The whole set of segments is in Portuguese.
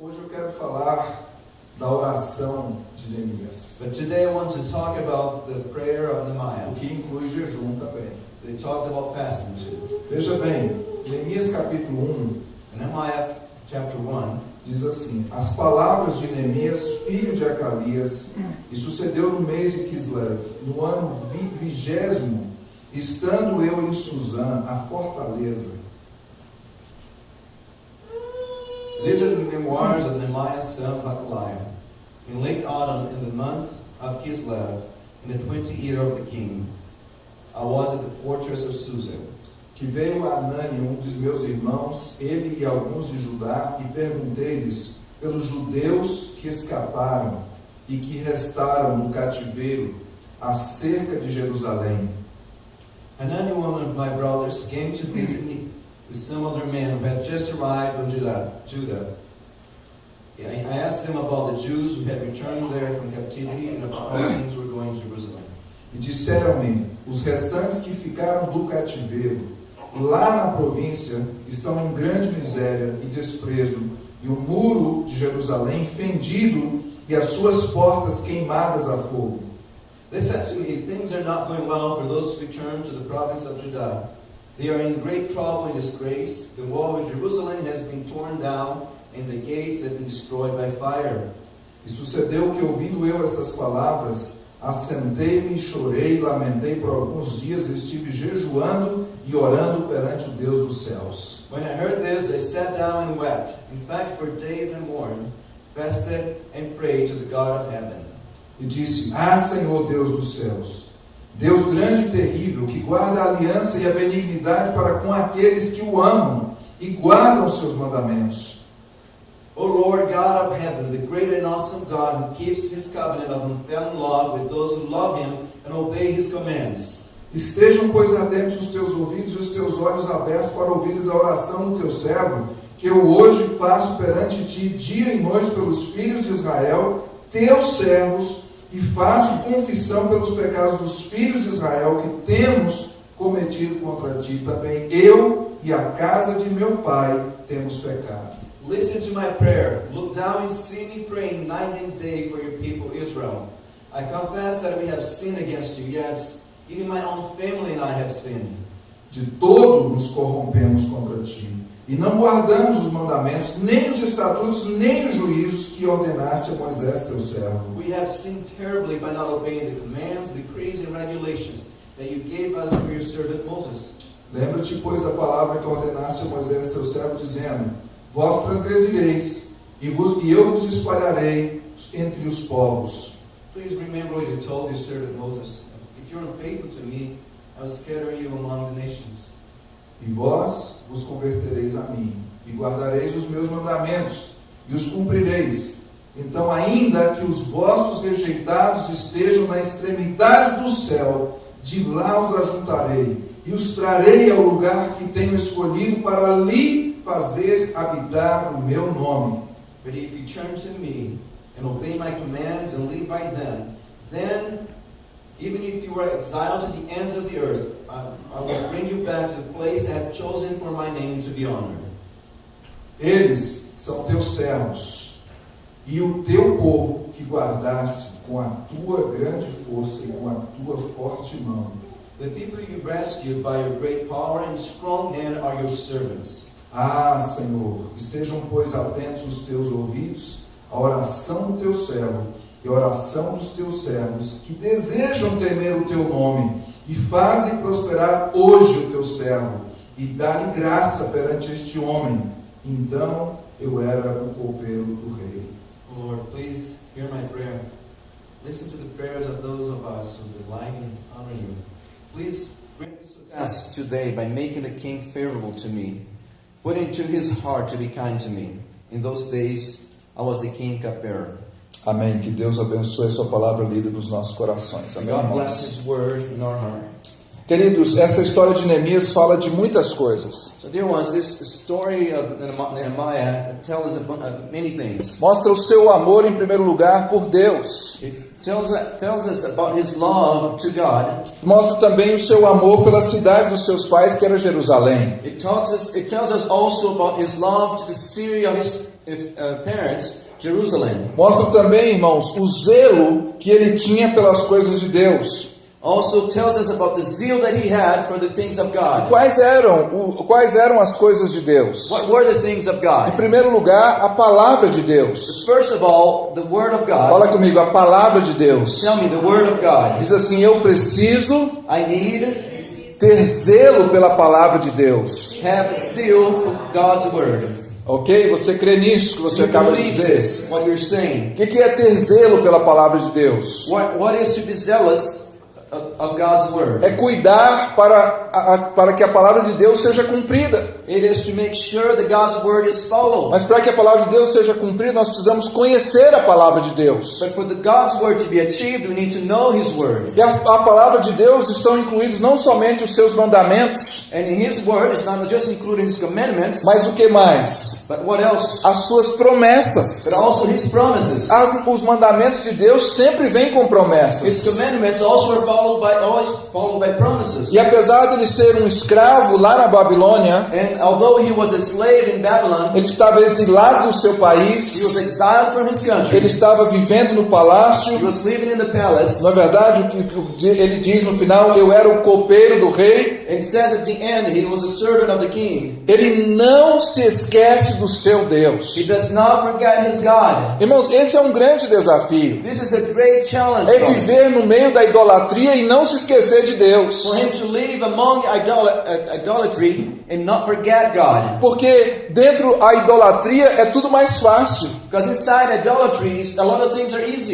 hoje eu quero falar da oração de Neemias, But today I want to talk about the prayer of Nehemiah. o que inclui jejum também. It talks about fasting too. Veja bem, Neemias capítulo 1 In Nehemiah chapter 1, diz assim: As palavras de Neemias, filho de Acalias, e sucedeu no mês de Kislev, no ano vi- vigésimo, estando eu em Suzã, a fortaleza. These are the memoirs of Nehemiah son of Hakaliah. In late autumn, in the month of Kislev, in the twentieth year of the king, I was at the fortress of Susa. Que veio a Anani, um dos meus irmãos, ele e alguns de Judá, e perguntei-lhes pelos judeus que escaparam e que restaram no cativeiro acerca de Jerusalém. Hanani, one of my brothers, came to visit me with some other men who had just arrived from Judah. I I asked them about the Jews who had returned there from captivity and about how things were going to Jerusalem. E disseram-me: os restantes que ficaram do cativeiro, lá na província, estão em grande miséria e desprezo, e o muro de Jerusalém fendido e as suas portas queimadas a fogo. They said to me, Things are not going well for those who return to the province of Judah. They are in great trouble and disgrace. The wall of Jerusalem has been torn down, and the gates have been destroyed by fire. E sucedeu que, ouvindo eu estas palavras, assentei-me chorei lamentei por alguns dias, e estive jejuando e orando perante o Deus dos céus. When I heard this, I sat down and wept. In fact, for days and mourned, fasted, and prayed to the God of heaven. E disse: Ah, Senhor Deus dos céus, Deus grande e terrível, que guarda a aliança e a benignidade para com aqueles que o amam e guardam os seus mandamentos. O Lord God of heaven, the great and awesome God who keeps his covenant of unfailing love with those who love him and obey his commands. Estejam, pois, atentos os teus ouvidos e os teus olhos abertos para ouvires a oração do teu servo, que eu hoje faço perante ti dia e noite pelos filhos de Israel, teus servos, e faço confissão pelos pecados dos filhos de Israel que temos cometido contra ti. Também eu e a casa de meu pai temos pecado. Listen to my prayer. Look down and see me praying night and day for your people Israel. I confess that we have sinned against you. Yes, even my own family and I have sinned. De todo nos corrompemos contra ti. E não guardamos os mandamentos, nem os estatutos, nem os juízos que ordenaste a Moisés, teu servo. We have sinned terribly by not obeying the commands, decrees, and regulations that you gave us through your servant Moses. Lembra-te, pois, da palavra que ordenaste a Moisés, teu servo, dizendo: Vós transgredireis, e, vos, e eu vos espalharei entre os povos. Please remember what you told your servant Moses. If you're unfaithful to me, I will scatter you among the nations. E vós vos convertereis a mim, e guardareis os meus mandamentos, e os cumprireis. Então, ainda que os vossos rejeitados estejam na extremidade do céu, de lá os ajuntarei, e os trarei ao lugar que tenho escolhido para ali fazer habitar o meu nome. But if you turn to me and obey my commands and live by them, then even if you are exiled to the ends of the earth, I, I will bring you back to the place I have chosen for my name to be honored. Eles são teus servos, e o teu povo que guardaste com a tua grande força e com a tua forte mão. The people you rescued by your great power and strong hand are your servants. Ah, Senhor, estejam, pois, atentos os teus ouvidos à oração do teu servo e oração dos teus servos que desejam temer o teu nome e fazem prosperar hoje o teu servo e dá-lhe graça perante este homem. Então eu era o copeiro do rei. O Lord, please hear my prayer. Listen to the prayers of those of us who delight in honoring you. Please bring me success today by making the king favorable to me. Put into his heart to be kind to me. In those days, I was the king cupbearer. Amém. Que Deus abençoe a sua palavra lida nos nossos corações. Amém. Irmãos? Queridos, essa história de Neemias fala de muitas coisas. Tells uh. Mostra o seu amor, em primeiro lugar, por Deus. Tells, tells God. Mostra também o seu amor pela cidade dos seus pais, que era Jerusalém. It, talks us, it tells us also about his love to the city of his uh, parents Jerusalem. Mostra também, irmãos, o zelo que ele tinha pelas coisas de Deus. Also tells us about the zeal that he had for the things of God. Quais eram, o- quais eram as coisas de Deus? What were the things of Em God? primeiro lugar, a palavra de Deus. First of all, the Word of God. Fala comigo, a palavra de Deus. Tell me the Word of God. Diz assim: Eu preciso I need ter zelo pela palavra de Deus. have zeal for God's Word. Ok? Você crê nisso que você acaba de dizer? O que que é ter zelo pela palavra de Deus? What, what is to be zealous of, God's Word? É cuidar para, a- a- para que a palavra de Deus seja cumprida. It is to make sure that God's Word is followed. Mas para que a palavra de Deus seja cumprida, nós precisamos conhecer a palavra de Deus. But for the God's Word to be achieved, we need to know His Word. E a, a palavra de Deus estão incluídos não somente os seus mandamentos, And in His Word, it's not just including His commandments, mas o que mais? but what else? As suas promessas. But also His promises. Ah, Os mandamentos de Deus sempre vêm com His promessas. commandments also are followed by always followed by promises. E apesar de ele ser um escravo lá na Babilônia, And although he was a slave in Babylon, ele estava exilado do seu he was país, exiled from his country. ele estava vivendo no He palácio. was living in the palace. Na verdade, o que ele diz no final, eu era o copeiro do rei. And says at the end, he was a servant of the king. Ele não se esquece do seu Deus. He does not forget his God. Irmãos, esse é um grande desafio. This is a great challenge É viver no meio da idolatria e não se esquecer de Deus. For him to live among idol- idolatry and not forget God. Porque dentro a idolatria é tudo mais fácil.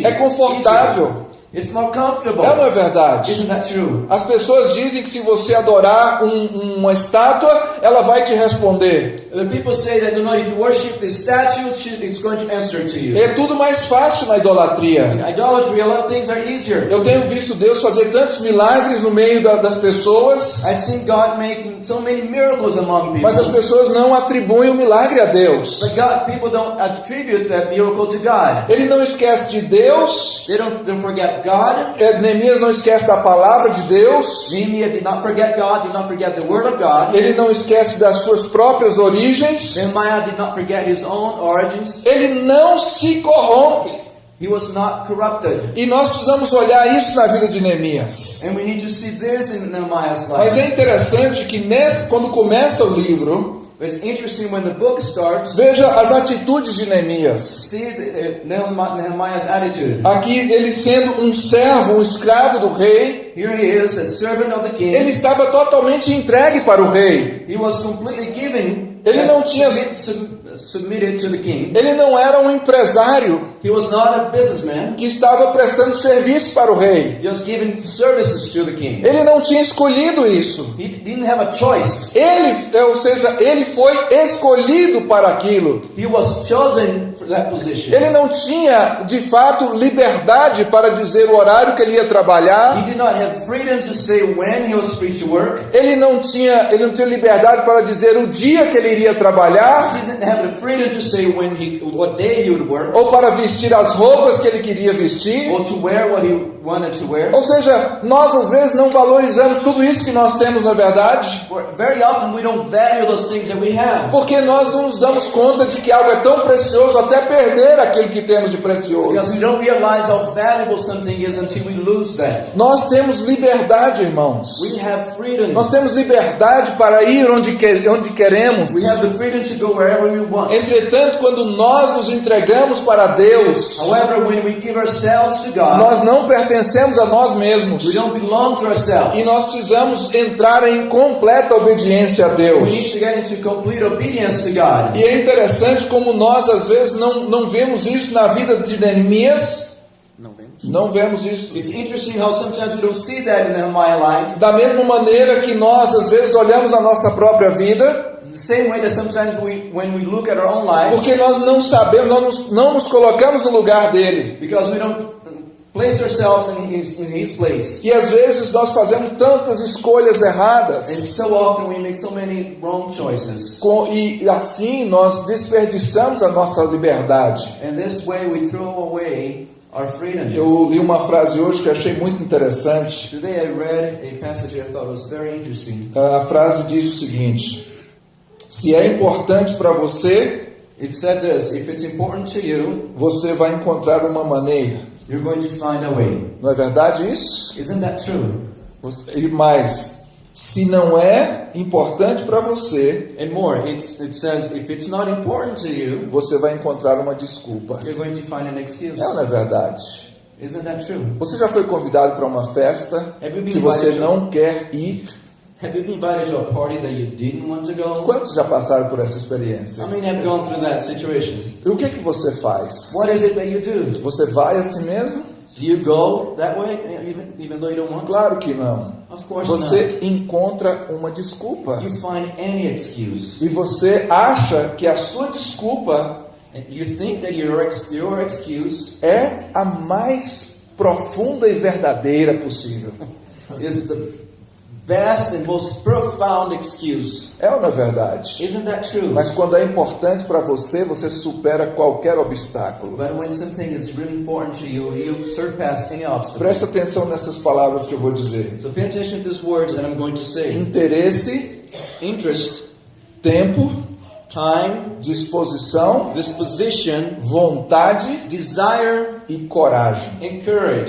É confortável. It's more comfortable. É não é verdade? Isn't that true? As pessoas dizem que se você adorar um- uma estátua, ela vai te responder. The people say that you know if you worship the statue, it's going to answer to you. É tudo mais fácil na idolatria. In idolatry, a lot of things are easier. Eu tenho visto Deus fazer tantos milagres no meio da- das pessoas, I've seen God making so many miracles among mas as people. pessoas não atribuem o milagre a Deus. But God, people don't attribute that miracle to God. Ele não esquece de Deus, They don't, don't forget God. é, Neemias não esquece da palavra de Deus, Nehemiah did not forget God, did not forget the word of God. ele não esquece das suas próprias origens, Nehemiah did not forget his own origins. ele não se corrompe. He was not corrupted. E nós precisamos olhar isso na vida de Neemias. And we need to see this in Nehemiah's Mas life. é interessante que nesse, quando começa o livro, It's interesting when the book starts, veja as atitudes de Neemias. see the, uh, Nehemi- Nehemiah's attitude. Aqui ele sendo um servo, um escravo do rei, Here he is, a servant of the king. ele estava totalmente entregue para o rei. He was completely given, Ele não tinha- submit- sub- submitted to the king. Ele não era um empresário He was not a businessman. que estava prestando serviço para o rei. He was giving services to the king. Ele não tinha escolhido isso. He didn't have a choice. Ele, ou seja, ele foi escolhido para aquilo. He was chosen. Ele não tinha, de fato, liberdade para dizer o horário que ele ia trabalhar. Ele não tinha, ele não tinha liberdade para dizer o dia que ele iria trabalhar He ou para vestir as roupas que ele queria vestir. or to wear what he wanted to wear. Ou seja, nós às vezes não valorizamos tudo isso que nós temos, na verdade, For very often we don't value those things that we have porque nós não nos damos conta de que algo é tão precioso até perder aquilo que temos de precioso. because we don't realize how valuable something is until we lose that. Nós temos liberdade, irmãos. We have freedom. Nós temos liberdade para ir onde, que, onde queremos. We have the freedom to go wherever we want. Entretanto, quando nós nos entregamos para Deus, However, when we give ourselves to God, nós não pertencemos a nós mesmos. we don't belong to ourselves. E nós precisamos entrar em completa obediência a Deus. to get into complete obedience to God. E é interessante como nós às vezes não, não vemos isso na vida de Neemias. Não vemos isso. It's interesting how sometimes we don't see that in Nehemiah life. Da mesma maneira que nós às vezes olhamos a nossa própria vida, porque nós não sabemos, nós não nos colocamos no lugar dele. because we don't place ourselves in his, in his place. E às vezes nós fazemos tantas escolhas And erradas. so often we make so many wrong choices. Com- e assim nós desperdiçamos a nossa liberdade. And this way we throw away our freedom. Eu li uma frase hoje que achei muito interessante. Today I read a passage I thought was very interesting. A frase diz o seguinte: Se é importante para você, It said this if it's important to you, você vai encontrar uma maneira. You're going to find a way. Não é verdade isso? Isn't that true? E Mas se não é importante para você, And more, it's, it says if it's not important to you, você vai encontrar uma desculpa. you're going to find an excuse. É não é verdade? Isn't that true? Você já foi convidado para uma festa que você não quer ir? Have you been invited to a party that you didn't want to go? Quantos já passaram por essa experiência? How many have gone through that situation? E o que que você faz? What is it that you do? Você vai assim mesmo? Do you go that way, even, even though you don't want to? Claro que não. Of course not. Você encontra uma desculpa. You find any excuse. E você acha que a sua desculpa And You think that your, your excuse é a mais profunda e verdadeira possível. is the best and most profound excuse. É ou não é verdade? Isn't that true? Mas quando é importante para você, você supera qualquer obstáculo. But when something is really important to you, you surpass any obstacle. Preste atenção nessas palavras que eu vou dizer. So pay attention to these words that I'm going to say. Interesse, Interest, tempo, time, disposição, disposition, vontade desire, e coragem. and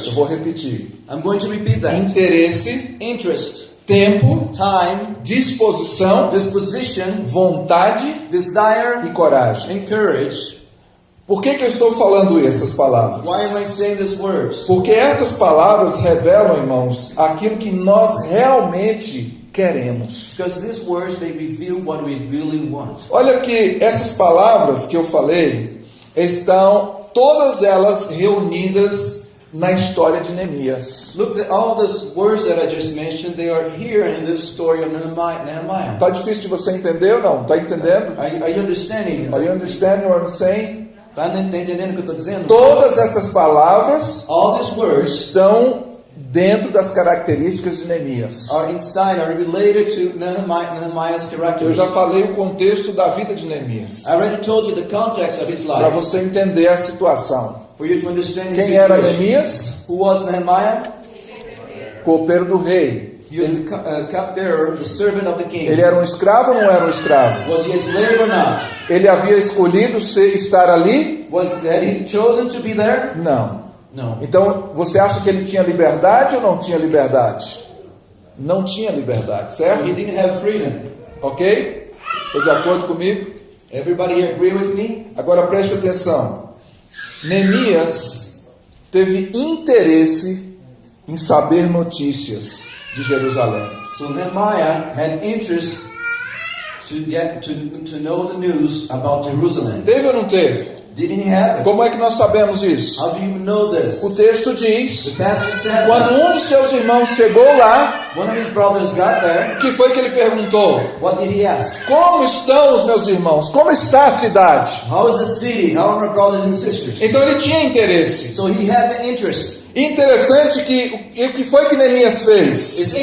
Eu vou repetir. I'm going to repeat that. Interesse, Interest, tempo, time, disposição, disposition, vontade desire, e coragem. and courage. Por que, que eu estou falando essas palavras? Why am I saying these words? Porque estas palavras revelam, irmãos, aquilo que nós realmente queremos. Because these words they reveal what we really want. Olha que essas palavras que eu falei estão todas elas reunidas na história de Neemias. Look at all these words that I just mentioned. They are here in this story of Nehemiah. Tá difícil de você entender ou não? Tá entendendo? Are, you- are you understanding? Are you understanding what I'm saying? Tá tá entendendo o que eu estou dizendo? Todas essas palavras All these words estão dentro das características de Neemias. are inside, are related to Nehemiah, Nehemiah's Eu já falei o contexto da vida de Neemias. I already told you the context of his Para life. você entender a situação. For you to understand Quem era. Neemias? Who was Nehemiah? Copeiro do rei. He was the cu- cupbearer, the servant of the king. Ele era um escravo ou não era um escravo? Was he a slave or not? Ele havia escolhido ser, estar ali? Was had he chosen to be there? Não. No. Então, você acha que ele tinha liberdade ou não tinha liberdade? Não tinha liberdade, He certo? didn't have freedom. Ok? Estou de acordo comigo? Everybody agree with me? Agora preste atenção. Neemias teve interesse em saber notícias de Jerusalém. So Nehemiah had interest to get to, to know the news about Jerusalem. Teve ou não teve? Como é que nós sabemos isso? How do you know this? O texto diz: quando that um dos seus irmãos chegou lá, there. o que foi que ele perguntou? Como estão os meus irmãos? Como está a cidade? Então ele tinha interesse. So he had the interest. Interessante que o que foi que Neemias fez?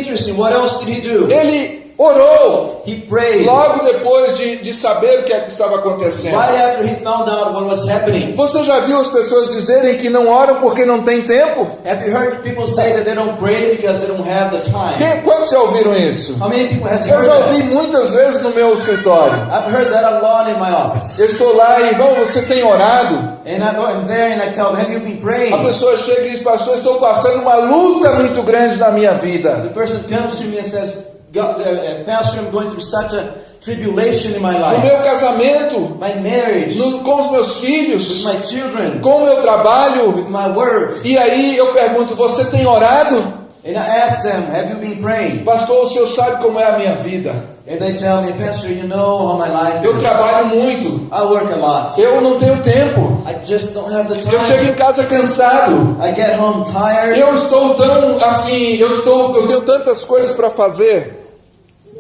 Ele orou He prayed. logo depois de, de saber o que, é que estava acontecendo. Right after he found out what was happening. Você já viu as pessoas dizerem que não oram porque não tem tempo? Have you heard people say that they don't pray because they don't have the time? Quem, quantos já ouviram isso? How many people has Eu já that? ouvi muitas vezes no meu escritório. I've heard that a lot in my office. Eu estou lá, irmão, você tem orado? And I go I'm there and I tell them, have you been praying? A pessoa chega e diz, pastor, estou passando uma luta muito grande na minha vida. The person comes to me and says, God, uh, uh, Pastor, I'm going through such a tribulation in my No life. meu casamento, My marriage, no- com os meus with filhos, my children, com o meu trabalho. with my work. E aí eu pergunto, você tem orado? And I ask them, have you been praying? Pastor, o senhor sabe como é a minha vida. And they tell me, Pastor, you know how my life Eu trabalho muito. I work a lot. Eu não tenho tempo. I just don't have the Eu chego time. em casa cansado. I get home tired. Eu estou tão assim, eu estou, eu tenho tantas coisas para fazer.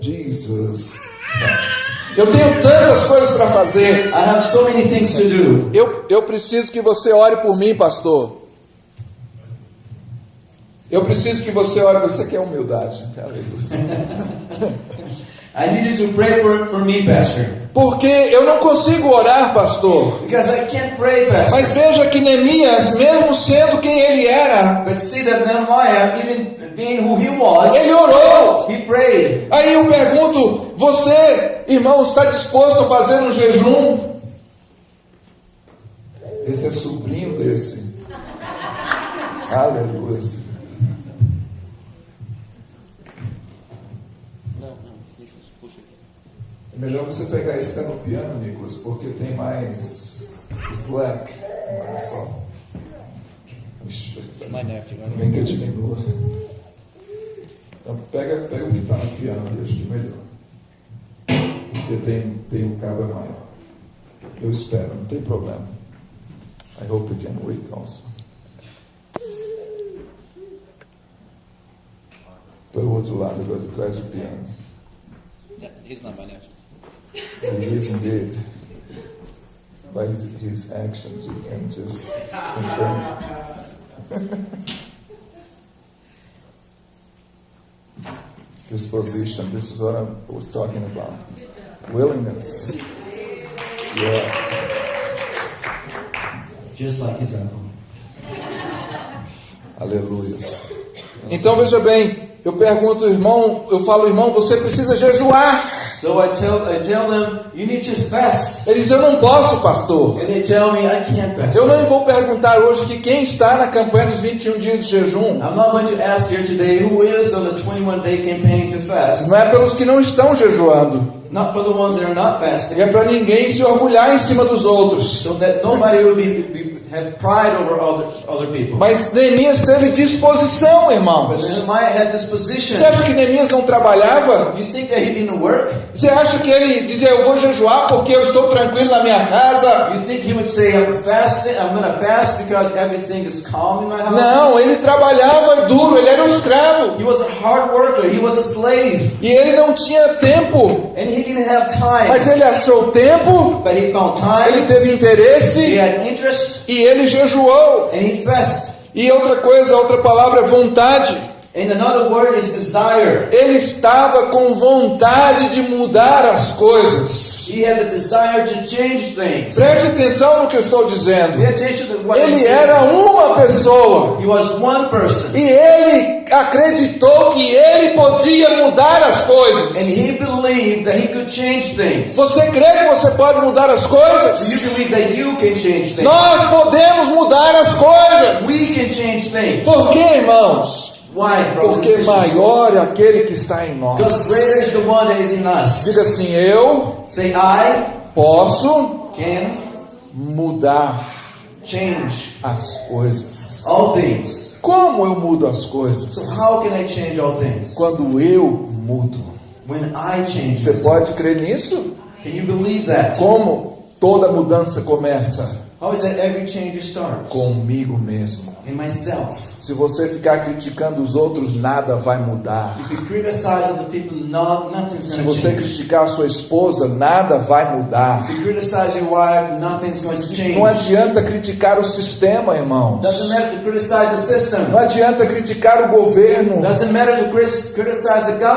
Jesus. Eu tenho tantas coisas para fazer. I have so many things to do. Eu, eu preciso que você ore por mim, pastor. Eu preciso que você ore. Você quer humildade. Aleluia. I need you to pray for, for me, Pastor. Porque eu não consigo orar, pastor. Because I can't pray, Pastor. Mas veja que Neemias, mesmo sendo quem ele era, But see that Nehemiah, even being who he was, ele orou. he prayed. Aí eu pergunto: você, irmão, está disposto a fazer um jejum? Esse é sobrinho desse. Aleluia. É melhor você pegar esse pé no piano, Nicolas, porque tem mais slack. Olha só. Ixi. I don't Vem que eu diminua. Então pega, pega o que está no piano, deixa que melhor. Porque tem, tem o cabo é maior. Eu espero, não tem problema. I hope you can wait also. Pelo outro lado, agora de trás do piano. Yeah, he's not my nephew. He is indeed. By his, his actions, you can just confirm. Disposition, this is what I was talking about. Willingness. Yeah. Just like his uncle. Aleluias. Então veja bem, eu pergunto, irmão, eu falo, irmão, você precisa jejuar. So I tell I tell them, you need to fast. Ele diz, eu não posso, pastor. And they tell me I can't. Eu não vou perguntar hoje que quem está na campanha dos 21 dias de jejum. I'm not going to ask here today who is on the 21 day campaign to fast. Não é pelos que não estão jejuando. Not for the ones that are not fasting. E é para ninguém se orgulhar em cima dos outros. So that nobody will be, be have pride over other other people. Mas Neemias teve disposição, But irmãos. Você acha que Neemias não trabalhava? You think that he didn't work? Você acha que ele dizia, eu vou jejuar porque eu estou tranquilo na minha casa? You think he would say, I'm fasting, I'm gonna fast because everything is calm in my house? Não, ele trabalhava duro, ele era um escravo. He was a hard worker, he was a slave, E ele não tinha tempo, and he didn't have mas time. ele achou tempo, But he found ele time, teve he interesse had interest, e ele jejuou. E outra coisa, outra palavra é vontade. And another word is desire. Ele estava com vontade de mudar as coisas. He had the desire to change things. Preste atenção no que eu estou dizendo. Pay attention to what I'm Ele saying. era uma pessoa He was one person, e ele acreditou que ele podia mudar as and coisas. he believed that he could change things. Você crê que você pode mudar as coisas? you believe that you can change things? Nós podemos mudar as coisas. We can change things. Por quê, irmãos? Why, Porque maior é aquele que está em Because nós. greater is the one that is in us. Diga assim: eu Say, I posso can mudar change as coisas. all things. Como eu mudo as So coisas? how can I change all things? Quando eu mudo. When I change Você pode crer nisso? Can you believe that? Como toda mudança começa? How is that every change starts? Comigo mesmo. In myself. Se você ficar criticando os outros, nada vai mudar. People, Se você criticar a sua esposa, nada vai mudar. Wife. Não adianta criticar o sistema, irmãos. Não adianta criticar o governo.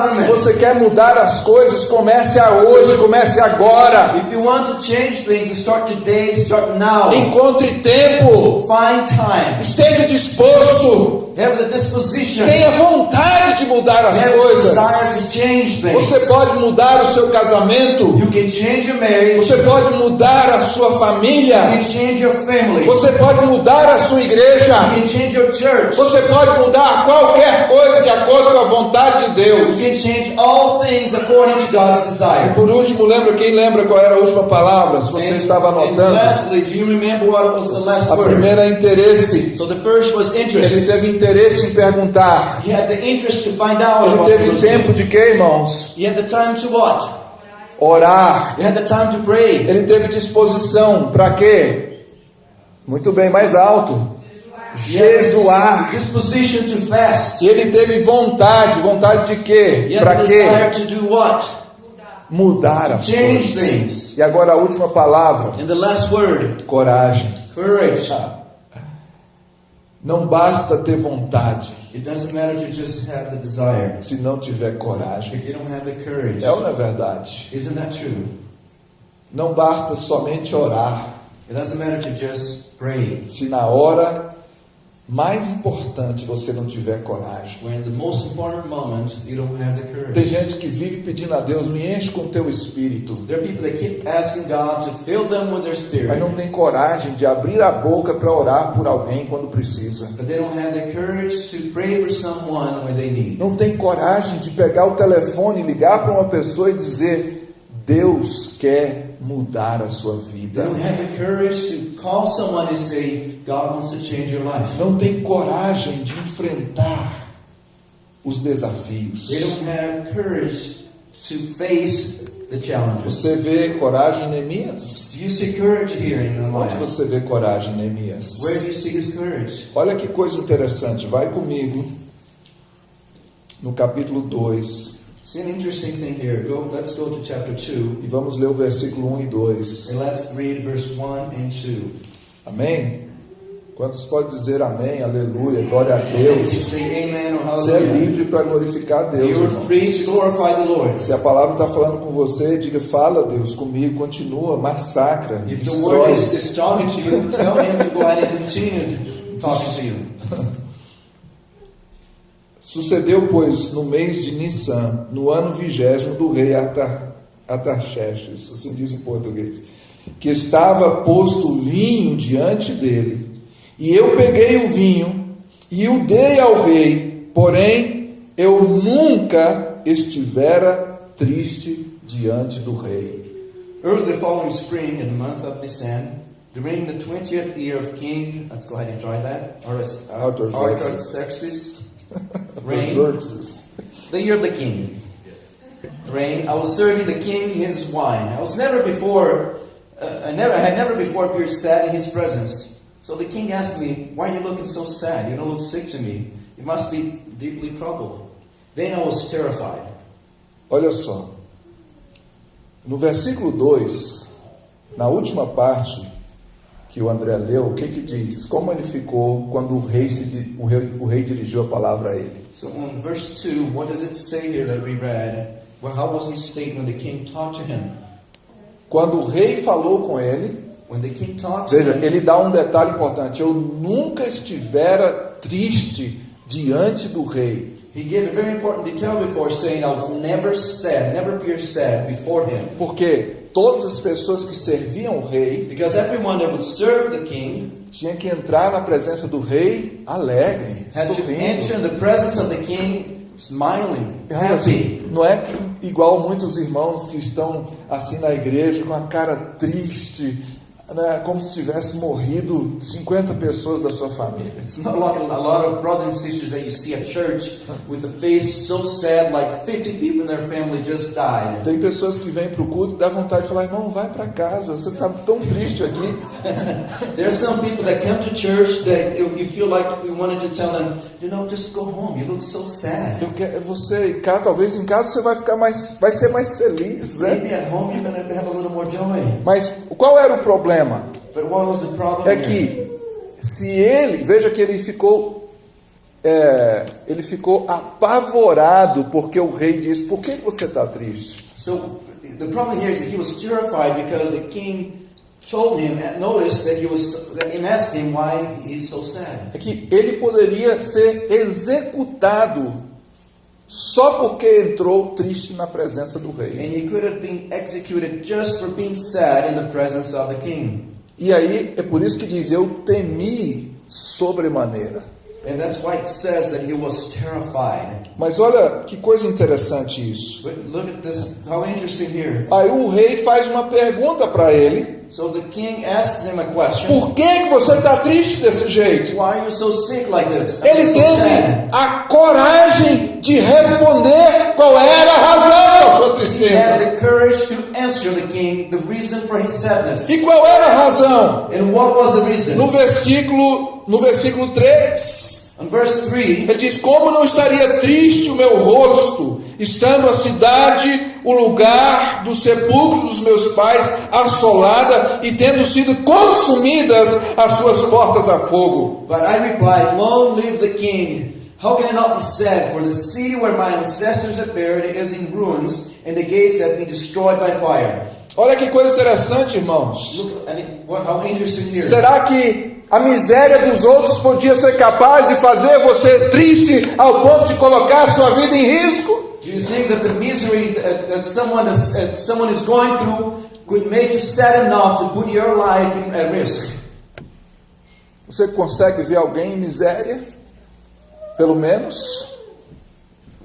Se você quer mudar as coisas, comece a hoje, comece agora. If you want to change things, start today, start now. Encontre tempo, esteja disposto, Have the disposition. tenha vontade de mudar as coisas. Você pode mudar o seu casamento, You can change your marriage. você pode mudar a sua You família, can change your family. You você pode mudar a sua igreja, can change your church. você pode mudar qualquer coisa de acordo com a vontade de You Deus. can change all things according to God's E por último, lembra quem lembra qual era a última palavra? Se você And- estava and anotando, lastly, a primeira é interesse. So the first was Ele teve interesse em perguntar. He had the interest to find out Ele teve tempo de quê, irmãos? He had the time to what? Orar. He had the time to pray. Ele teve disposição para quê? Muito bem, mais alto. Jejuar. disposition to fast. Ele teve vontade, vontade de quê? Para quê? Mudar as coisas. E agora a última palavra, coragem. courage. Não basta ter vontade desire se não tiver coragem. courage. É ou não é verdade? Não basta somente orar se na hora mais importante você não tiver coragem. Moment Tem gente que vive pedindo a Deus, me enche com teu espírito. There are people that keep asking God to fill them with their Mas spirit, não tem coragem de abrir a boca para orar por alguém quando precisa. but they don't have the courage to pray for someone when they need. Não tem coragem de pegar o telefone, ligar para uma pessoa e dizer: Deus quer mudar a sua They vida. don't have the courage to call someone and say, God wants to change your life. Não tem coragem de enfrentar os desafios. They don't have courage to face the challenges. Você vê coragem em Neemias? Do you see courage here in the Onde você vê coragem em Neemias? Where do you see his courage? Olha que coisa interessante, vai comigo no capítulo 2 See an interesting thing here. Go, let's go to chapter 2 e vamos ler o versículo 1 e 2. and let's read verse 1 and 2. Amém? Quantos podem dizer amém, aleluia, glória a Deus? Você é livre para glorificar Deus. Se a palavra está falando com você, diga, fala Deus comigo, continua, massacra, If the word destrói. is, is talking to you, tell him to go ahead and continue talking to you. Sucedeu, pois, no mês de Nissan, no ano vigésimo do rei Atar, Atarxerxes, assim diz em português, que estava posto vinho diante dele. E eu peguei o vinho e o dei ao rei, porém eu nunca estivera triste diante do rei. Early the following spring, in the month of December, during the 20th year of King, let's go ahead and try that, Artax- Artaxerxes. Reign, the year of the king. Reign. I was serving the king his wine. I was never before, uh, I never I had never before appeared sad in his presence. So the king asked me, "Why are you looking so sad? You don't look sick to me. You must be deeply troubled." Then I was terrified. Olha só. No versículo 2, na última parte que o André leu, o que que diz? Como ele ficou quando o rei, se o rei, o rei dirigiu a palavra a ele? So in verse 2, what does it say here that we read? Well, how was when the king talked to him? Quando o rei falou com ele, When the king talked to veja, him, ele dá um detalhe importante: eu nunca estivera triste diante do rei. he gave a very important detail before saying, I was never sad, never appeared sad before him. Porque todas as pessoas que serviam o rei Because everyone that would serve the king tinha que entrar na presença do rei alegre, sorrindo. king smiling, É, happy. não é igual muitos irmãos que estão assim na igreja com a cara triste, né, como se tivesse morrido 50 pessoas da sua família. It's not like a lot of brothers and sisters that you see at church with the face so sad, like 50 people in their family just died. Tem pessoas que vêm para o culto e dá vontade de falar, irmão, vai para casa, você está tão triste aqui. There are some people that come to church that you you feel like you wanted to tell them, you know, just go home. You look so sad. Eu quero, você, em casa, talvez em casa você vai ficar mais, vai ser mais feliz, né? Maybe at home you're to have a little more joy. Mas qual era o problema? But what was the problem? É que se ele, veja que ele ficou, é, ele ficou apavorado porque o rei disse: Por que você está triste? So the problem here is that he was terrified because the king told him, noticed that he was, and asked him why he's so sad. É que ele poderia ser executado só porque entrou triste na presença do rei. And he could have been executed just for being sad in the presence of the king. E aí é por isso que diz: Eu temi sobremaneira. And that's why it says that he was terrified. Mas olha que coisa interessante isso. But look at this, how interesting here. Aí o rei faz uma pergunta para ele: So the king asks him a question. Por que, você está triste desse jeito? Why are you so sick like this? Ele so teve sad. a coragem de responder qual era a razão da sua He had tristeza. the courage to answer the king the reason for his sadness. E qual era a razão? And what was the reason? No versículo, no versículo 3, In verse 3, ele diz: Como não estaria triste o meu rosto, estando a cidade, o lugar do sepulcro dos meus pais, assolada e tendo sido consumidas as suas portas a fogo? but I replied, Long live the king. How can it not be said, for the city where my ancestors are buried is in ruins, and the gates have been destroyed by fire. Olha que coisa interessante, irmãos. Look it, what, how interesting here. Será que A miséria dos outros podia ser capaz de fazer você triste ao ponto de colocar sua vida em risco? Do you think that the misery that, that someone is, that someone is going through could make you sad enough to put your life at risk? Você consegue ver alguém em miséria? Pelo menos?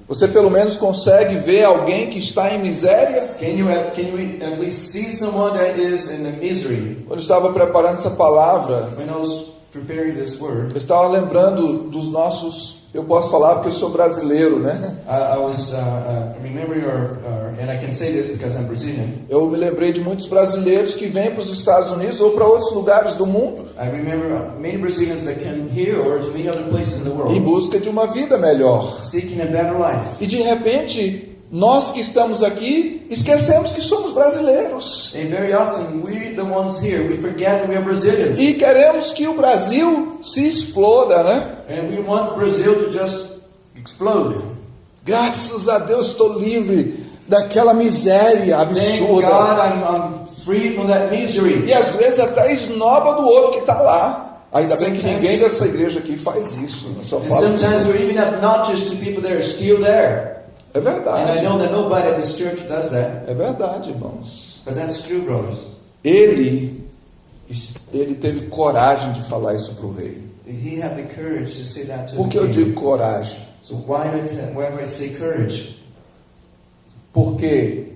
Você pelo menos consegue ver alguém que está em miséria? Can you can you at least see someone that is in a misery? Quando eu estava preparando essa palavra, When I was preparing this word, eu estava lembrando dos nossos. Eu posso falar porque eu sou brasileiro, né? I, I was uh, uh, remembering, or, or, and I can say this because I'm Brazilian. Eu me lembrei de muitos brasileiros que vêm para os Estados Unidos ou para outros lugares do mundo I remember uh, many Brazilians that came here or to many other places in the em busca de uma vida melhor. seeking a better life. E de repente, nós que estamos aqui esquecemos que somos brasileiros. And very often, we the ones here, we forget that we are Brazilians. E queremos que o Brasil se exploda, né? And we want Brazil to just explode. Graças a Deus estou livre daquela miséria Thank absurda. God I'm, I'm free from that misery. E às vezes até esnoba do outro que está lá. Ainda bem que ninguém dessa igreja aqui faz isso. Eu só falo sometimes we're even obnoxious to people that are still there. É And I verdade. know that nobody at this church does that. É verdade, irmãos. But that's true, brothers. Ele, ele teve coragem de falar isso para o rei. He had the courage to say that to Por que eu digo coragem? So why do I, say courage? Porque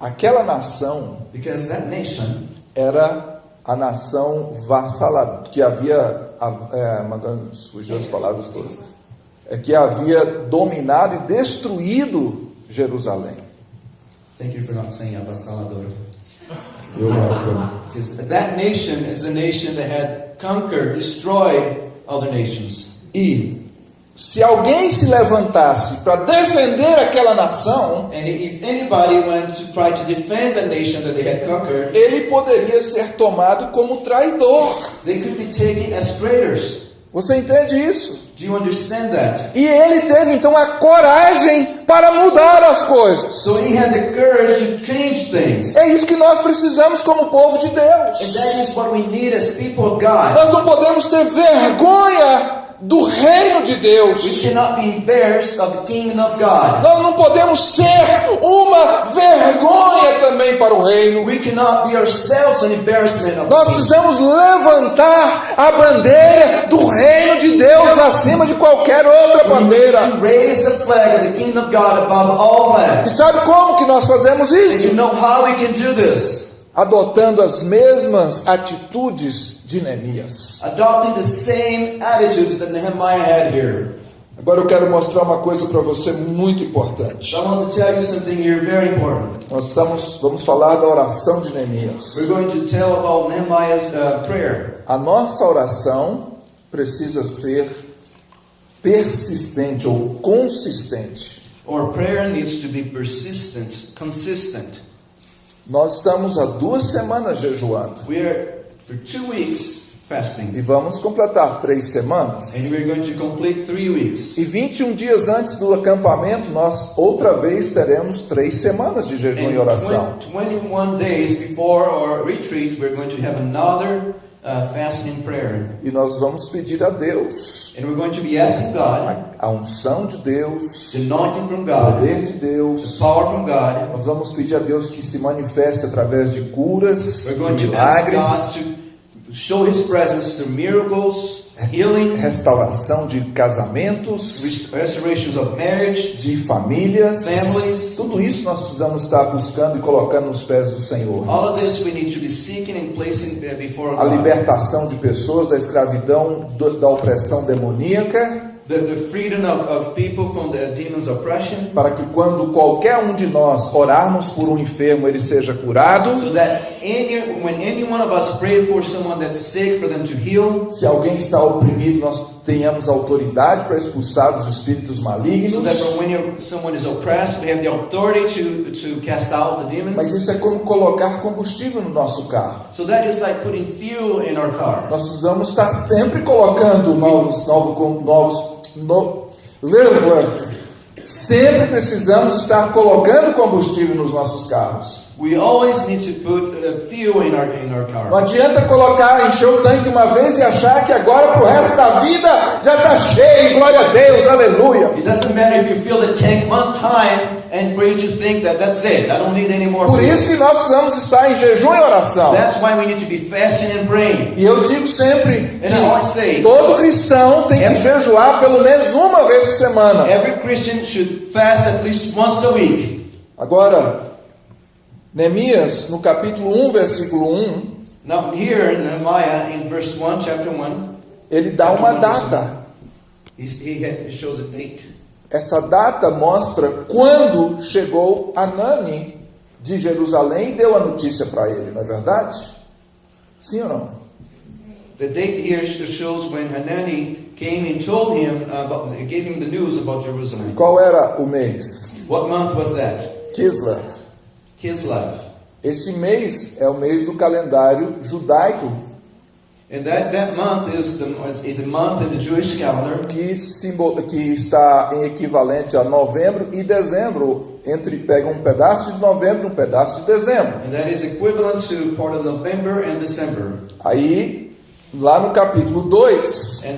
aquela nação Because that nation era a nação vassaladora, que havia, é, mandando surgiu as palavras todas, é, que havia dominado e destruído Jerusalém. Thank you for not saying avassalador. Eu, eu, Because that nation is the nation that had conquered, destroyed other nations. e se alguém se levantasse para defender aquela nação, And if anybody went to try to defend the nation that they had conquered, ele poderia ser tomado como traidor. they could be taken as traitors. Você entende isso? Do you understand that? E ele teve então a coragem para mudar as coisas. So he had the courage to change things. É isso que nós precisamos como povo de Deus. that is what we need as people of God. Nós não podemos ter vergonha do reino de We Deus. cannot be embarrassed of the kingdom of God. Nós não podemos ser uma vergonha também para o reino. We cannot be ourselves an embarrassment of the Nós precisamos levantar a bandeira do reino de Deus acima de qualquer outra We bandeira. need to raise the flag of the kingdom of God above all E sabe como que nós fazemos And you isso? know how we can do this? Adotando as mesmas atitudes de Neemias. Adopting the same attitudes that Nehemiah had here. Agora eu quero mostrar uma coisa para você muito importante. So I want to tell you something here very important. Nós estamos, vamos falar da oração de Neemias. We're going to tell about Nehemiah's uh, prayer. A nossa oração precisa ser persistente ou consistente. Our prayer needs to be persistent, consistent. Nós estamos há duas semanas jejuando for two weeks fasting, e vamos completar três semanas. and we're going to complete three weeks. E 21 dias antes do acampamento, nós outra vez teremos três semanas de jejum e And oração. 20 21 days before our retreat, we're going to have another uh, fasting prayer. E nós vamos pedir a Deus And we're going to be asking God, a, a unção de Deus, the anointing from o God, poder de the Deus. power from God. Nós vamos pedir a Deus que se manifeste através de curas, We're de going to ask milagres, God to show His presence through miracles, healing, restauração de casamentos, rest- restorations of marriage, de famílias. Families. Tudo isso nós precisamos estar buscando e colocando nos pés do Senhor. All of this we need to be seeking and placing before A God. libertação de pessoas da escravidão, da opressão demoníaca, The, the freedom of, of people from the demon's oppression, para que quando qualquer um de nós orarmos por um enfermo, ele seja curado. so that any, when any one of us pray for someone that's sick, for them to heal, Se alguém está oprimido, nós tenhamos autoridade para expulsar os espíritos so that malignos. when you're, someone is oppressed, we have the authority to, to cast out the Mas demons. isso é como colocar combustível no nosso carro. So that is like putting fuel in our car. Nós precisamos estar sempre colocando novos, novos, novos, no, sempre precisamos estar colocando combustível nos nossos carros. We always need to put uh, fuel in our in our Não car. adianta colocar, encher o tanque uma vez e achar que agora pro resto da vida já está cheio, glória a Deus, aleluia. It doesn't matter if you fill the tank one time and pray to think that that's it. I don't need any more. Por isso que nós precisamos estar em jejum e oração. That's why we need to be fasting and praying. E eu digo sempre always say- que todo cristão tem que Every- jejuar pelo menos uma vez por semana. Every Christian should fast at least once a week. Agora, Neemias, no capítulo 1, versículo 1, Now here in Nehemiah in verse one, chapter one, ele dá uma data. he, shows a date. Essa data mostra quando chegou Anani de Jerusalém e deu a notícia para ele, não é verdade? Sim ou não? The date here sh- shows when Hanani came and told him about, gave him the news about Jerusalem. Qual era o mês? What month was that? Kislev. Kislev. Esse mês é o mês do calendário judaico And that, that month is, the, is a month in the Jewish calendar que, simbol, que está em equivalente a novembro e dezembro. Entre pega um pedaço de novembro e um pedaço de dezembro. and that is equivalent to part of November and December. Aí, lá no capítulo 2, And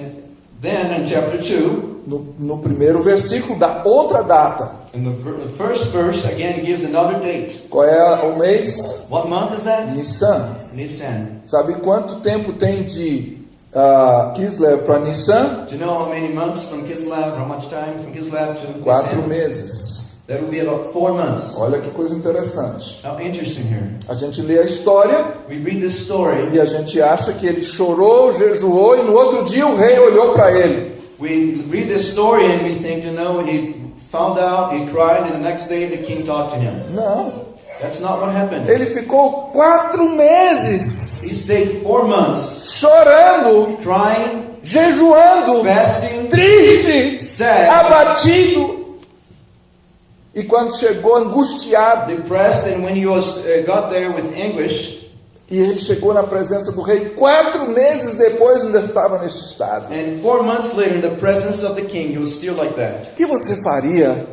then in chapter 2, no, no primeiro versículo, dá outra data. In the, ver- the first verse, again, gives another date. Qual é o mês? What month is that? Nissan. Nisan. Sabe quanto tempo tem de ah, Kislev para Nissan? Do you know how many months from Kislev, how much time from Kislev to Quatro Nisan? meses. That will be about four months. Olha que coisa interessante. How interesting here. A gente lê a história We read this story. e a gente acha que ele chorou, jejuou e no outro dia o rei olhou para ele. We read this story and we think, you know, he found out, he cried, and the next day the king talked to him. Não. That's not what happened. Ele ficou quatro He meses stayed four months chorando, crying, jejuando, fasting, triste, sad, abatido. E quando chegou angustiado, depressed, and when he was uh, got there with anguish, e ele chegou na presença do rei, quatro meses depois ainda estava nesse estado. and four months later, in the presence of the king, he was still like that. O que você faria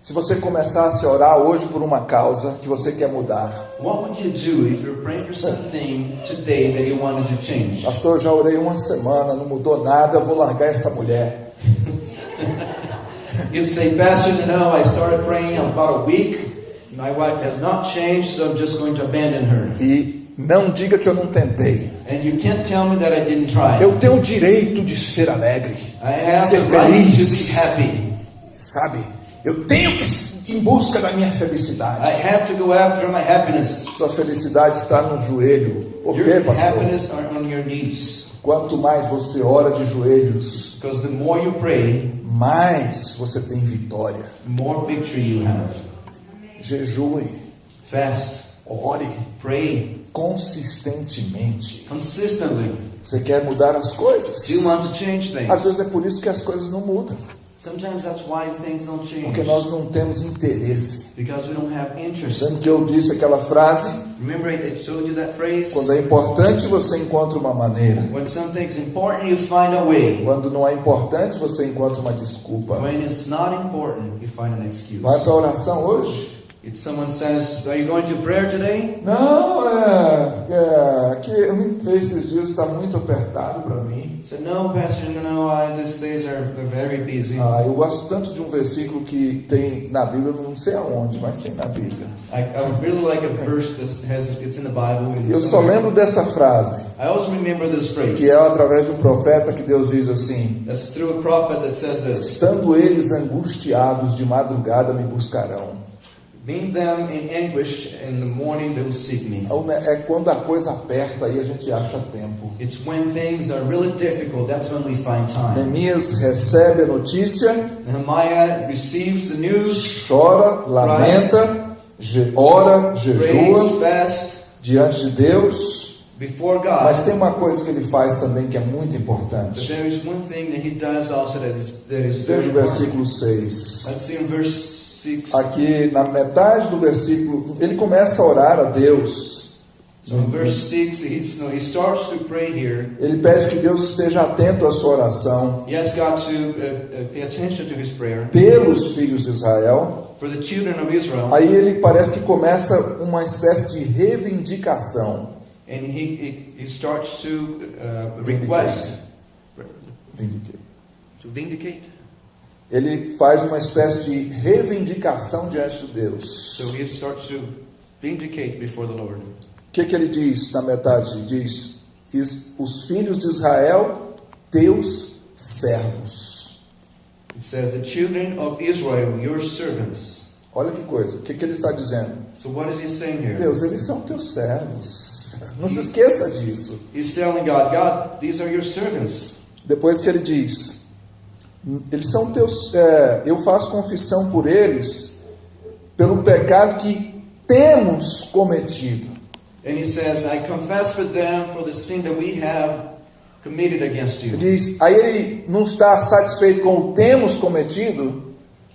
se você começasse a orar hoje por uma causa que você quer mudar? What would you do if you're praying for something today that you wanted to change? Pastor, eu já orei uma semana, não mudou nada, eu vou largar essa mulher. You'd say, Pastor, you know, I started praying about a week. My wife has not changed, so I'm just going to abandon her. E não diga que eu não tentei. And you can't tell me that I didn't try. Eu tenho o direito de ser alegre, ser feliz, sabe? Eu tenho que ir em busca da minha felicidade. Sua felicidade está no joelho. Por quê, pastor? Quanto mais você ora de joelhos, Because the more you pray, mais você tem vitória. more victory you have. Jejue, Fast, ore pray consistentemente. consistently. Você quer mudar as coisas? You want to change Às things? vezes é por isso que as coisas não mudam, Sometimes that's why things don't change. porque nós não temos interesse. Because we don't have interest. Lembra que eu disse aquela frase? Remember, I showed you that phrase? Quando é importante, você encontra uma maneira. When something's important, you find a way. Quando não é importante, você encontra uma desculpa. When it's not important, you find an excuse. Vai para a oração hoje? If someone says, Are you going to prayer today? Não, é, é que esses dias está muito apertado para mim. Say, No, Pastor, no, I, these days are very busy. Ah, eu gosto tanto de um versículo que tem na Bíblia, não sei aonde, mas tem na Bíblia. I, I really like a verse that has it's in the Bible. Eu só lembro dessa frase, I also remember this phrase. que é através de um profeta que Deus diz assim: That's through a prophet that says this. Estando eles angustiados de madrugada me buscarão. Being them in anguish in the morning they will seek me. É quando a coisa aperta aí a gente acha tempo. It's when things are really difficult, that's when we find time. Neemias recebe a notícia, Nehemiah receives the news, chora, lamenta, ora, jejua diante de Deus. before Mas tem uma coisa que ele faz também que é muito importante. there is one thing that he does also that is, that is very Veja o versículo 6. Let's see in verse 6. Aqui na metade do versículo, ele começa a orar a Deus. So in verse 6, he, so he starts to pray here. Ele pede que Deus esteja atento à sua oração uh, uh, pelos filhos de Israel, Aí ele parece que começa uma espécie de reivindicação. and he, he starts to uh, request, Vindicate. to vindicate. Ele faz uma espécie de reivindicação diante de Deus. So he starts to vindicate before the Lord. O que, que ele diz na metade? Diz: "Is- Os filhos de Israel, teus servos. It says, The children of Israel, your servants. Olha que coisa. O que, que ele está dizendo? So what is he saying here? Deus, eles são teus servos. Não se esqueça disso. He's telling God, God, these are your servants. Depois que ele diz: Eles são teus. é, eu faço confissão por eles pelo pecado que temos cometido. And he says, I confess for them for the sin that we have committed against Ele you. diz, aí ele não está satisfeito com o temos cometido,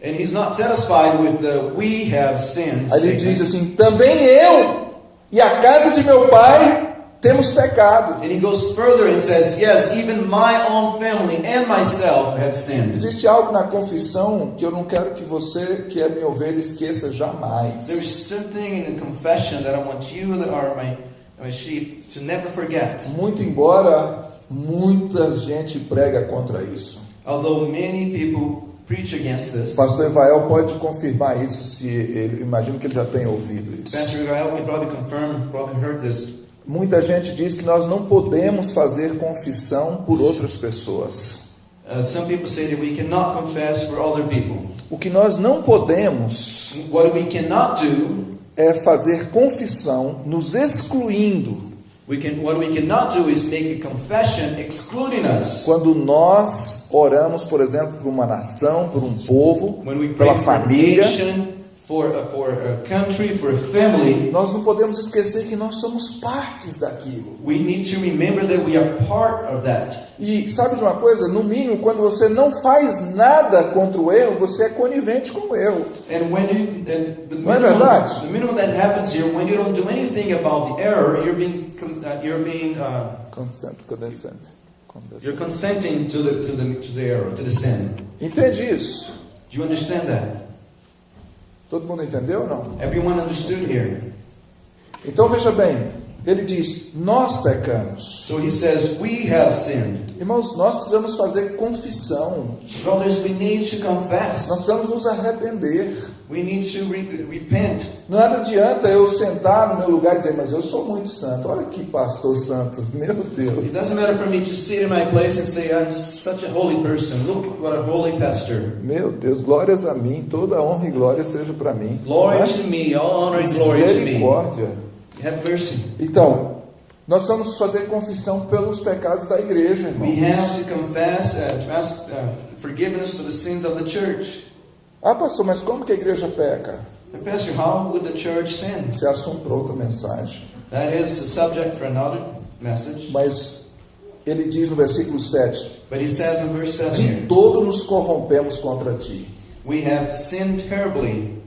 And he's not satisfied with the we have sinned. aí ele diz assim: também eu e a casa de meu pai temos pecado. And he goes further and says, Yes, even my own family and myself have sinned. Existe algo na confissão que eu não quero que você, que é minha ovelha, esqueça There's jamais. something in the confession that I want you that are my, my sheep to never forget. Muito embora muita gente prega contra isso. Although many people preach against this, pastor Evael pode confirmar isso, se ele, imagino que ele já tenha ouvido isso. Pastor Israel can probably confirm, probably heard this. Muita gente diz que nós não podemos fazer confissão por outras pessoas. Uh, some people say that we cannot confess for other people. O que nós não podemos What we cannot do, é fazer confissão nos excluindo we can, what we cannot do is make a confession excluding us. quando nós oramos, por exemplo, por uma nação, por um povo, pela for a família. nation, for a, for a country, for a family, Nós não podemos esquecer que nós somos partes daquilo. we need to remember that we are part of that. E sabe de uma coisa? No mínimo, quando você não faz nada contra o erro, você é conivente com o erro. And when you, and the Não é minimum, verdade? the minimum that happens here, when you don't do anything about the error, you're being, uh, you're being, uh, Consent, condescent, you're condescent. consenting to the, to the, to the error, to the sin. Entende isso? Do you understand that? Todo mundo entendeu ou não? Everyone understood here. Então veja bem, ele diz: Nós pecamos. So he says, we have sinned. Irmãos, nós precisamos fazer confissão. Brothers, we need to Nós confess. precisamos nos arrepender. We need to re- repent. Nada adianta eu sentar no meu lugar e dizer, mas eu sou muito santo. Olha que pastor santo, meu It Deus. doesn't matter for me to sit in my place and say, I'm such a holy person. Look what a holy pastor. Meu Deus, glórias a mim, toda honra e glória seja para mim. Glory Não é? to me, all honor and glory to me. Misericórdia. Have mercy. Então, nós precisamos fazer confissão pelos pecados da igreja, We irmãos. have to confess, uh, ask uh, forgiveness for the sins of the church. Ah, pastor, mas como que a igreja peca? Pastor, how would the church sin? É assunto para outra mensagem. That is a subject for another message. Mas ele diz no versículo 7: But he says in verse 7 De todo nos corrompemos contra ti. We have sinned terribly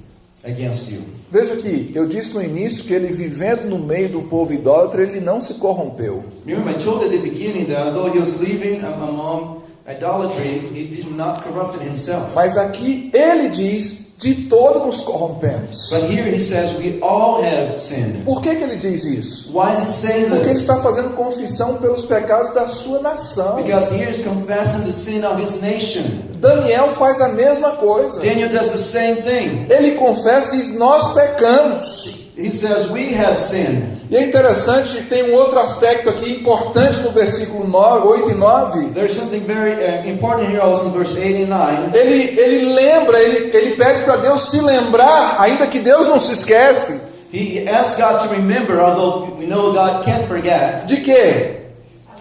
against you. Veja aqui, eu disse no início que ele vivendo no meio do povo idólatra, ele não se corrompeu. Remember, I told at the beginning that although he was living among idolatry, he did not corrupted himself. Mas aqui ele diz: de todo nos corrompemos. But here he says we all have sinned. Por que, que ele diz isso? Why is he saying Porque ele this? está fazendo confissão pelos pecados da sua nação. Because here he's confessing the sin of his nation. Daniel faz a mesma coisa. Daniel does the same thing. Ele confessa e diz: Nós pecamos. He says we have sinned. E é interessante, tem um outro aspecto aqui importante no versículo 9, 8 e 9. There's something very uh, important here also in verse 8 and 9. Ele, ele lembra, ele, ele pede para Deus se lembrar, ainda que Deus não se esquece, He asks God to remember, although we know God can't forget, de quê?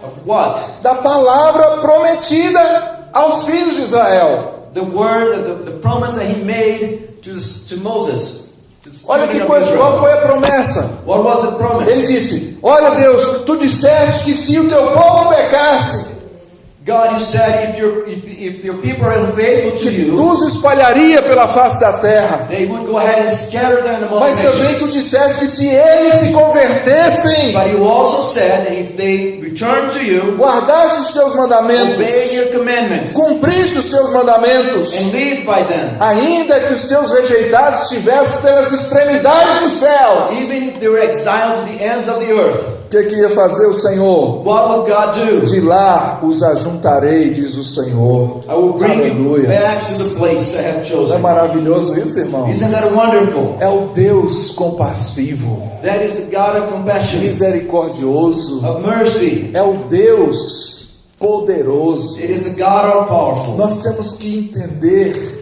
of what? Da palavra prometida aos filhos de Israel. The word, the, the promise that he made to, to Moses. Olha que coisa, qual foi a promessa? Ele disse: Olha, Deus, tu disseste que se o teu povo pecasse, God, you said if your if, if your people are unfaithful to you, tu os espalharia pela face da terra. they would go ahead and scatter them among Mas também tu disseste que se eles se convertessem, But you also said that if they return to you, guardasse os teus mandamentos, obey your commandments, cumprisse os teus mandamentos, and live by them, ainda que os teus rejeitados estivessem pelas extremidades dos céus, even if they were exiled to the ends of the earth, o que, que ia fazer o Senhor? what would God do? De lá os ajuntarei, diz o Senhor. I will bring Aleluia. back to the place I have Não é chosen. maravilhoso isso, irmãos? Isn't that wonderful? É o Deus compassivo, That is the God of compassion, misericordioso, of mercy. é o Deus poderoso. It is the God of powerful. Nós temos que entender,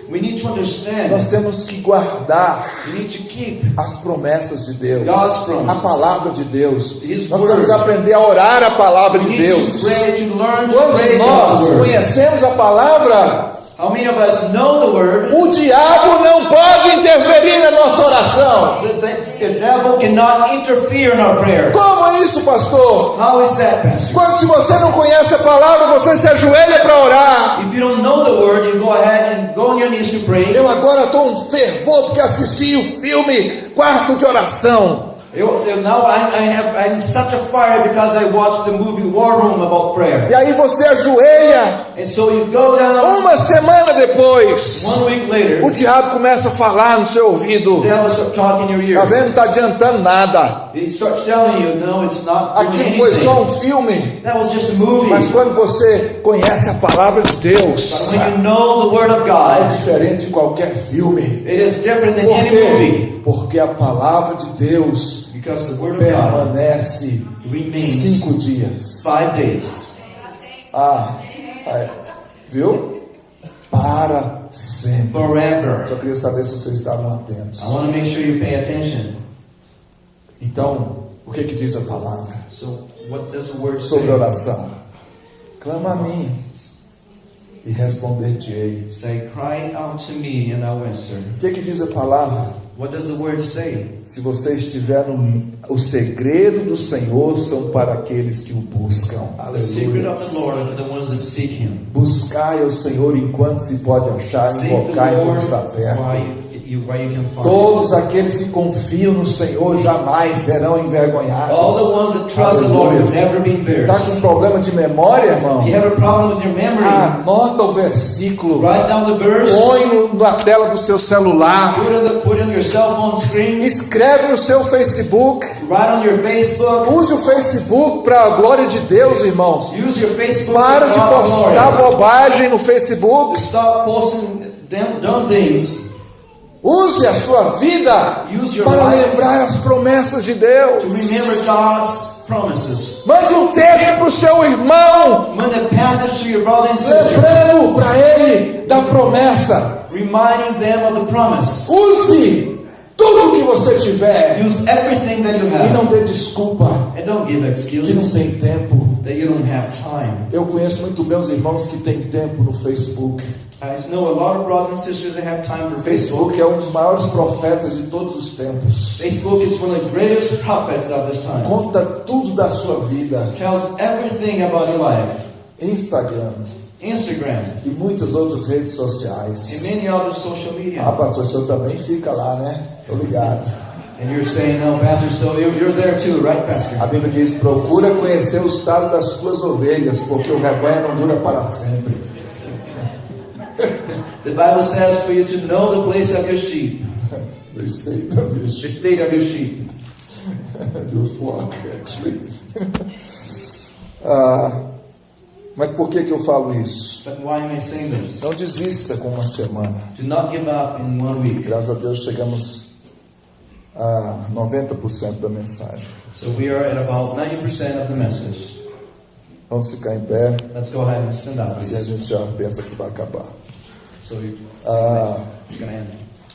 nós temos que guardar We need to keep as promessas de Deus, God's promises. a palavra de Deus. His Nós word. precisamos aprender a orar a palavra We de Deus. to pray, to Quando nós conhecemos a palavra, How many of us know the word? o diabo não pode interferir na nossa oração. The, the, the devil cannot interfere in our prayer. Como é isso, pastor? How is that, Pastor? Quando se você não conhece a palavra, você se ajoelha para orar. If you don't know the word, you go ahead and go on your knees to pray. Eu agora estou um fervor porque assisti o filme Quarto de Oração. You- you- Now I, I have I'm such a fire because I watched the movie War Room about prayer. E aí você ajoelha. And so you go down Uma semana depois, one week later, o diabo começa a falar no seu ouvido. Tá ear. vendo? Não está adiantando nada. He starts telling you, no, it's not Aquilo foi só um filme. That was just a movie. Mas quando você conhece a palavra de Deus, But when you know the word of é God, diferente de qualquer filme. it is different than Por any quê? movie. Porque a palavra de Deus Because the word permanece cinco dias. five days. Ah, é. viu? Para sempre. Forever. Só queria saber se vocês estavam atentos. I want to make sure you pay attention. Então, o que que diz a palavra So, what does the word sobre say? oração? Clama a mim e responder-te-ei. Say, cry out to me and I'll answer. O que que diz a palavra? What does the word say? Se você estiver no o segredo do Senhor são para aqueles que o buscam. Aleluia. Buscai ao Senhor enquanto se pode achar, invocar enquanto está perto. Todos aqueles que confiam no Senhor jamais serão envergonhados. All the ones that trust the Lord will never be Está embarrassed. com problema de memória, irmão? You have a problem with your memory? Anota o versículo. Write down the verse. Põe na tela do seu celular. Put on, the, put on your cell phone screen. Escreve no seu Facebook. Write on your Facebook. Use o Facebook para a glória de Deus, irmãos. Use your Facebook. Para de postar bobagem no Facebook. Stop posting dumb things. Use a sua vida para lembrar as promessas de Deus. Mande um texto para o seu irmão, lembrando para ele da promessa. Use tudo que você tiver. Use everything that you e não dê desculpa. And don't give que não tem tempo. That you don't have time. Eu conheço muito bem os irmãos que têm tempo no Facebook. I know a lot of brothers and sisters that have time for Facebook. Facebook é um dos maiores profetas de todos os tempos. Facebook is one of the greatest prophets of this time. Conta tudo da sua vida. Tells everything about your life. Instagram Instagram e muitas outras redes and sociais. many other social Ah, media. pastor, o senhor também fica lá, né? Tô ligado. And you're saying, no, Pastor, so you're, there too, right, A Pastor? Bíblia diz: procura conhecer o estado das tuas ovelhas, porque o rebanho não dura para sempre. The Bible says for you to know the place of your sheep, The state of your the state of your sheep. your flock, actually. Ah, mas por que, que eu falo isso? But why am I saying this? Não desista com uma semana. Do not give up in one week. Graças a Deus chegamos a 90% da mensagem. So we are at about 90% of the message. Vamos ficar em pé, Let's go ahead and stand up. assim a gente já pensa que vai acabar. So we, Ah,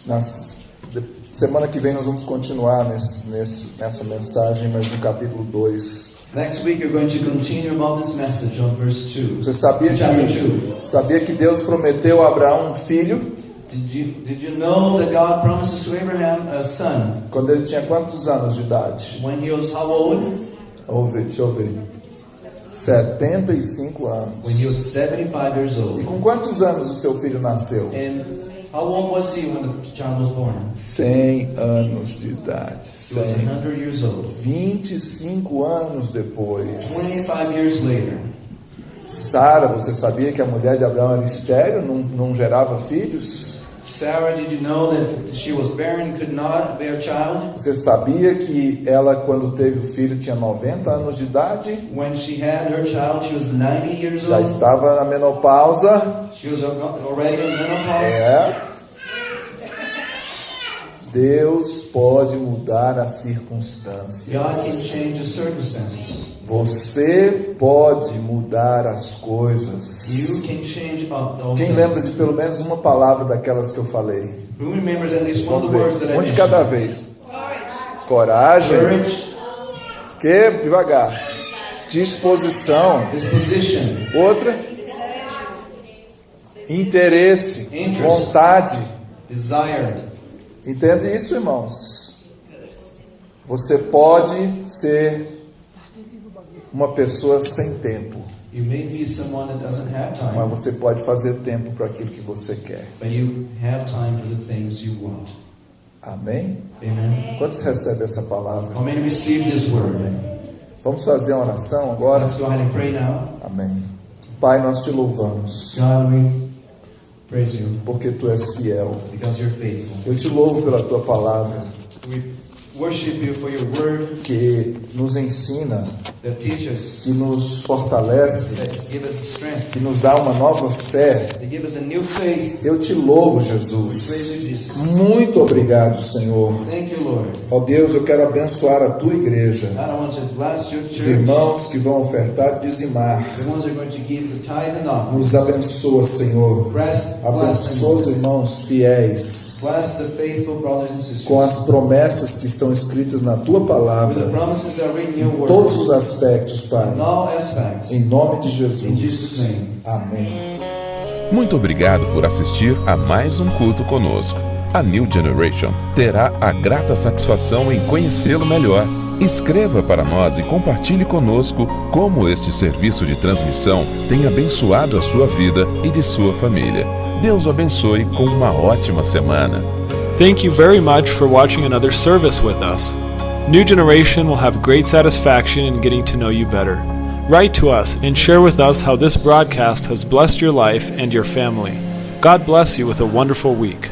nas, de- semana que vem nós vamos continuar nesse, nesse, nessa mensagem, mas no capítulo 2. Next week we're going to continue about this message on verse 2. Você sabia que, 2. sabia que Deus prometeu a Abraão um filho Did you, did you know that God promises to Abraham a son quando ele tinha quantos anos de idade? when he was how old? Ver, deixa eu ver. 75 anos. when he was 75 years E old. com quantos anos o seu filho nasceu? And how old was he when the child was born? 100 anos de idade. He was 100. 100 years old. 25 anos depois. 25 years later, Sara, você sabia que a mulher de Abraão era estéril, não, não gerava filhos? Sarah, did you know that she was barren, could not bear child? Você sabia que ela, quando teve o filho, tinha 90 anos de idade? When she had her child, she was 90 years Já old. estava na menopausa? She was already in menopause. É. Deus pode mudar as God can circunstâncias. change the circumstances. Você pode mudar as coisas. You can change all all Quem lembra de pelo menos uma palavra daquelas que eu falei? Um de cada vez. Coragem. Courage, Que? Devagar. Disposição. disposition, Outra. Interesse. Interest. Vontade. desire. Entende isso, irmãos? Você pode ser uma pessoa sem tempo, You may be someone that doesn't have mas time, você pode fazer tempo para aquilo que você quer. but you have time for the things you want. Amém? Amen. Quantos recebem essa palavra? How many receive this word? Vamos fazer uma oração agora? Amém. Pai, nós te louvamos, porque tu és fiel. because you're faithful. Eu te louvo pela tua palavra, We worship you for your word que nos ensina, que nos fortalece, que nos dá uma nova fé. Eu te louvo, Jesus. Muito obrigado, Senhor. Thank you, Lord. Ó Deus, eu quero abençoar a tua igreja, os irmãos que vão ofertar e dizimar. Nos abençoa, Senhor. Abençoa os irmãos fiéis Bless the faithful brothers and sisters. com as promessas que estão escritas na tua palavra, em todos os aspectos, Pai. Em nome de Jesus'. Amém. Muito obrigado por assistir a mais um culto conosco. A New Generation terá a grata satisfação em conhecê-lo melhor. Escreva para nós e compartilhe conosco como este serviço de transmissão tem abençoado a sua vida e de sua família. Deus o abençoe com uma ótima semana. Thank you very much for watching another service with us. New Generation will have great satisfaction in getting to know you better. Write to us and share with us how this broadcast has blessed your life and your family. God bless you with a wonderful week.